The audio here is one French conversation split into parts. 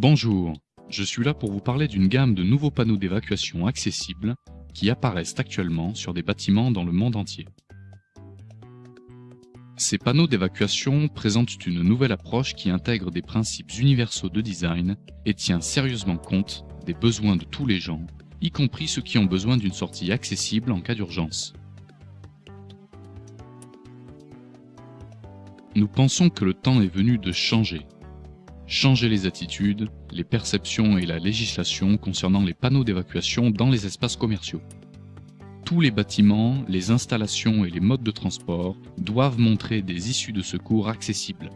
Bonjour, je suis là pour vous parler d'une gamme de nouveaux panneaux d'évacuation accessibles qui apparaissent actuellement sur des bâtiments dans le monde entier. Ces panneaux d'évacuation présentent une nouvelle approche qui intègre des principes universaux de design et tient sérieusement compte des besoins de tous les gens, y compris ceux qui ont besoin d'une sortie accessible en cas d'urgence. Nous pensons que le temps est venu de changer. Changer les attitudes, les perceptions et la législation concernant les panneaux d'évacuation dans les espaces commerciaux. Tous les bâtiments, les installations et les modes de transport doivent montrer des issues de secours accessibles,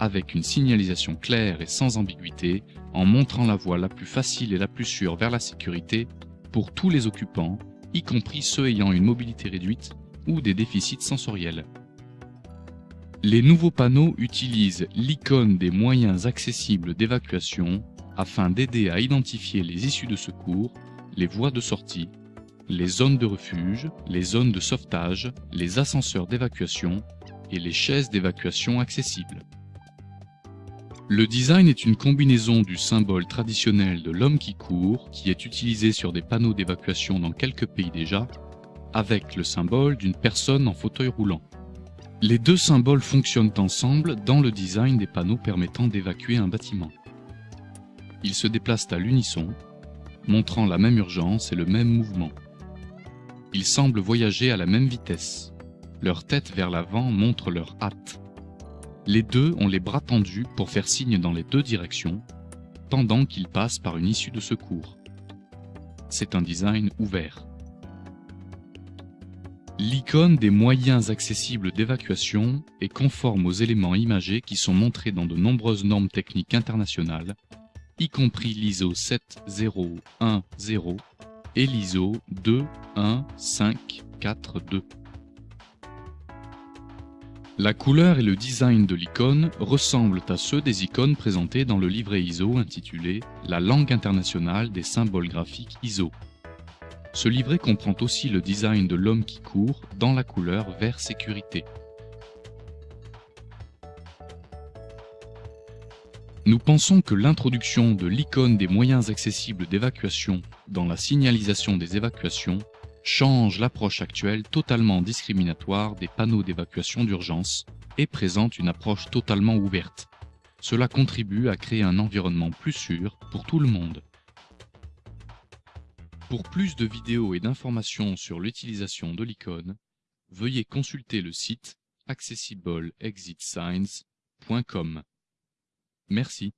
avec une signalisation claire et sans ambiguïté, en montrant la voie la plus facile et la plus sûre vers la sécurité pour tous les occupants, y compris ceux ayant une mobilité réduite ou des déficits sensoriels. Les nouveaux panneaux utilisent l'icône des moyens accessibles d'évacuation afin d'aider à identifier les issues de secours, les voies de sortie, les zones de refuge, les zones de sauvetage, les ascenseurs d'évacuation et les chaises d'évacuation accessibles. Le design est une combinaison du symbole traditionnel de l'homme qui court, qui est utilisé sur des panneaux d'évacuation dans quelques pays déjà, avec le symbole d'une personne en fauteuil roulant. Les deux symboles fonctionnent ensemble dans le design des panneaux permettant d'évacuer un bâtiment. Ils se déplacent à l'unisson, montrant la même urgence et le même mouvement. Ils semblent voyager à la même vitesse. Leur tête vers l'avant montre leur hâte. Les deux ont les bras tendus pour faire signe dans les deux directions, pendant qu'ils passent par une issue de secours. C'est un design ouvert. L'icône des moyens accessibles d'évacuation est conforme aux éléments imagés qui sont montrés dans de nombreuses normes techniques internationales, y compris l'ISO 7010 et l'ISO 21542. La couleur et le design de l'icône ressemblent à ceux des icônes présentées dans le livret ISO intitulé « La langue internationale des symboles graphiques ISO ». Ce livret comprend aussi le design de l'homme qui court dans la couleur vert sécurité. Nous pensons que l'introduction de l'icône des moyens accessibles d'évacuation dans la signalisation des évacuations change l'approche actuelle totalement discriminatoire des panneaux d'évacuation d'urgence et présente une approche totalement ouverte. Cela contribue à créer un environnement plus sûr pour tout le monde. Pour plus de vidéos et d'informations sur l'utilisation de l'icône, veuillez consulter le site accessibleexitsigns.com. Merci.